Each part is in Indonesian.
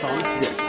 好一点。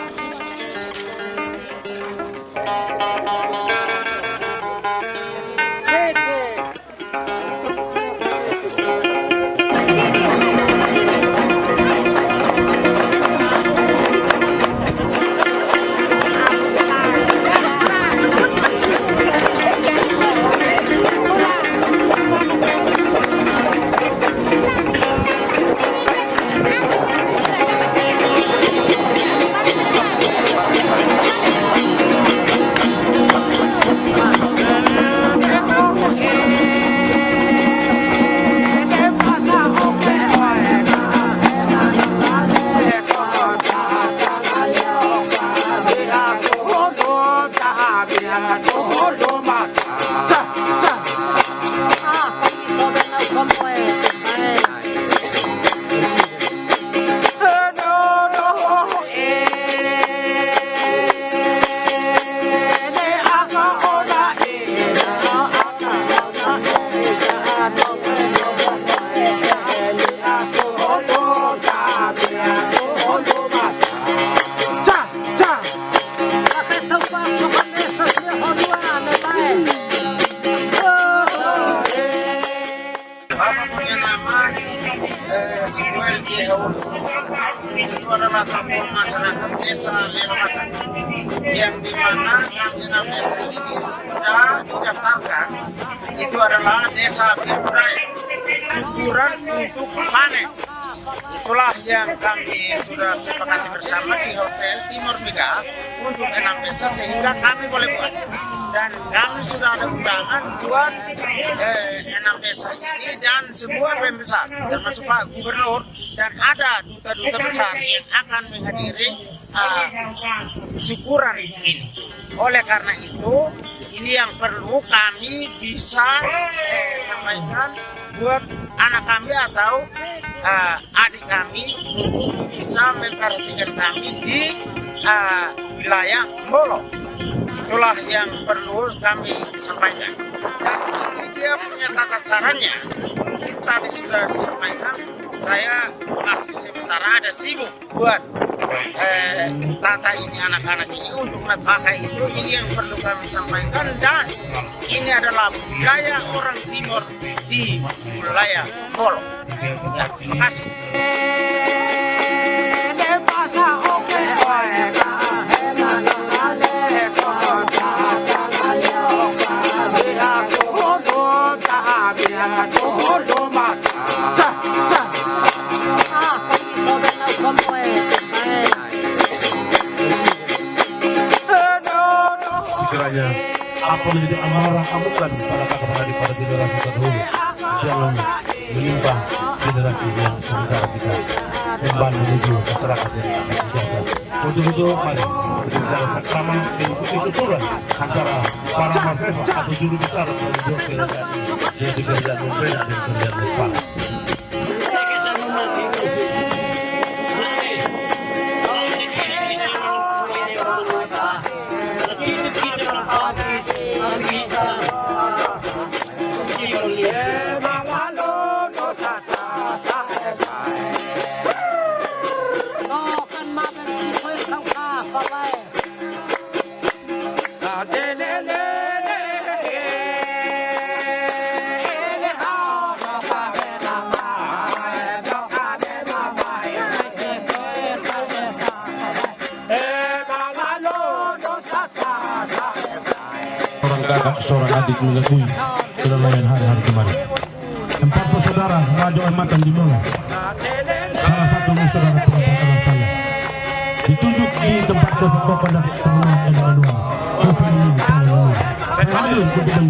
Como é? Itu adalah kampung masyarakat desa Lermatan yang di mana kampung desa ini sudah didaftarkan itu adalah desa berbudaya syukuran untuk panen itulah yang kami sudah sepakati bersama di Hotel Timur Mega untuk enam desa sehingga kami boleh buat dan kami sudah ada undangan buat eh, enam desa ini dan semua pembesar termasuk Pak Gubernur dan ada duta-duta besar yang akan menghadiri uh, syukuran ini. Oleh karena itu, ini yang perlu kami bisa eh, sampaikan buat anak kami atau uh, adik kami untuk bisa memperhatikan kami di uh, wilayah Molo. Itulah yang perlu kami sampaikan. Dan ini dia punya tata caranya. Tadi sudah disampaikan, saya masih sementara ada sibuk buat eh, tata ini anak-anak ini untuk pakai itu ini yang perlu kami sampaikan dan ini adalah budaya orang timur di wilayah Kolo. Ya, terima kasih. Sekiranya apa menjadi amarah amukan pada kakak pada generasi terdahulu jangan menimpa generasi yang sementara kita kembali menuju masyarakat yang akan sejahtera. Untuk itu mari kita secara saksama mengikuti tuturan antara para mafeva atau kakak seorang adik mengakui lain hari-hari kemarin. Empat bersaudara Raja Matan di Molo. Salah satu saudara perempuan saya. Ditunjuk di tempat kepada pengenalan dan manual. Kopi ini, saya ambil ke bidang